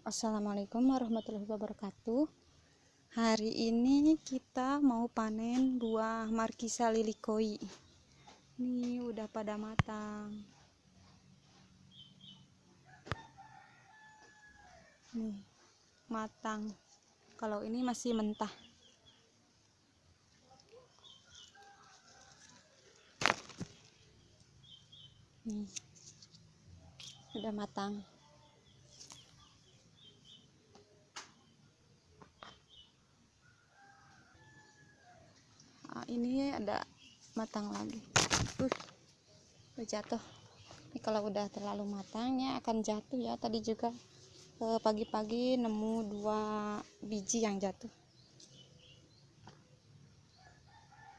Assalamualaikum warahmatullahi wabarakatuh. Hari ini kita mau panen buah markisa lilikoi. Ini udah pada matang. Nih matang. Kalau ini masih mentah. Nih Udah matang ini ada matang lagi. Uh, jatuh. Ini kalau udah terlalu matangnya akan jatuh ya. Tadi juga eh, pagi-pagi nemu dua biji yang jatuh.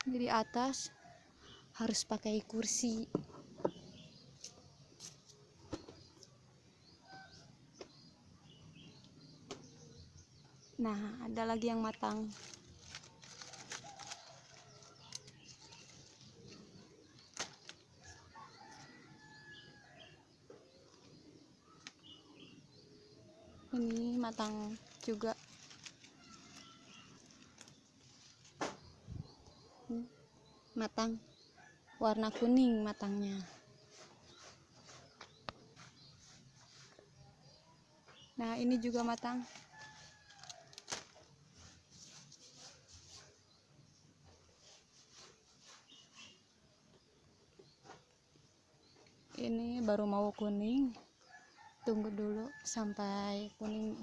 Di atas harus pakai kursi. Nah ada lagi yang matang ini matang juga. Matang. Warna kuning matangnya. Nah ini juga matang. Ini baru mau kuning tunggu dulu sampai kuning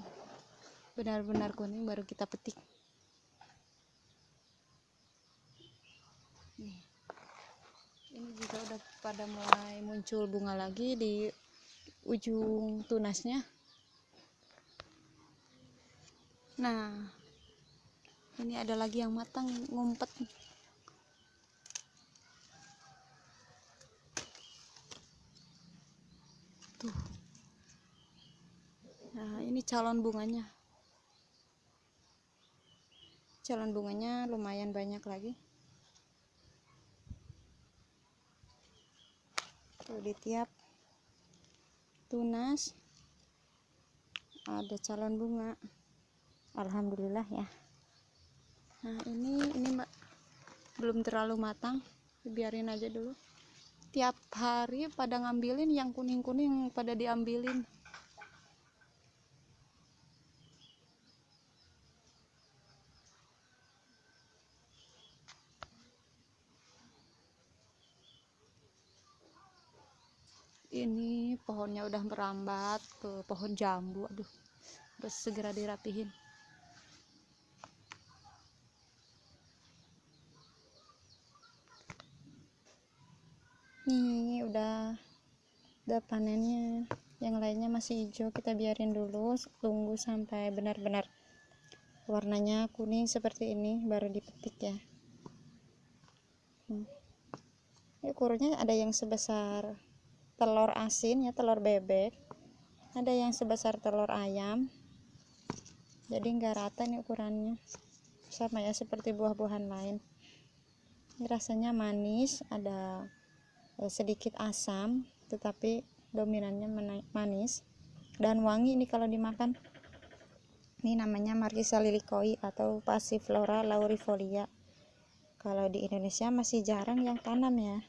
benar-benar kuning baru kita petik. Nih. Ini juga udah pada mulai muncul bunga lagi di ujung tunasnya. Nah ini ada lagi yang matang ngumpet. tuh nah ini calon bunganya. Calon bunganya lumayan banyak lagi. Tuh di tiap tunas ada calon bunga. Alhamdulillah ya. Nah ini ini mbak. Belum terlalu matang. Biarin aja dulu. Tiap hari pada ngambilin yang kuning-kuning pada diambilin ini pohonnya udah merambat ke pohon jambu aduh. Harus segera dirapihin. Nih udah udah panennya. Yang lainnya masih hijau kita biarin dulu tunggu sampai benar-benar warnanya kuning seperti ini baru dipetik ya. Hmm. ini ukurannya ada yang sebesar telur asin ya telur bebek. Ada yang sebesar telur ayam. Jadi enggak rata nih ukurannya. Sama ya seperti buah-buahan lain. Ini rasanya manis ada eh, sedikit asam tetapi dominannya manis. Dan wangi ini kalau dimakan. Ini namanya Markisa lilikoi atau Passiflora laurifolia. Kalau di Indonesia masih jarang yang tanam ya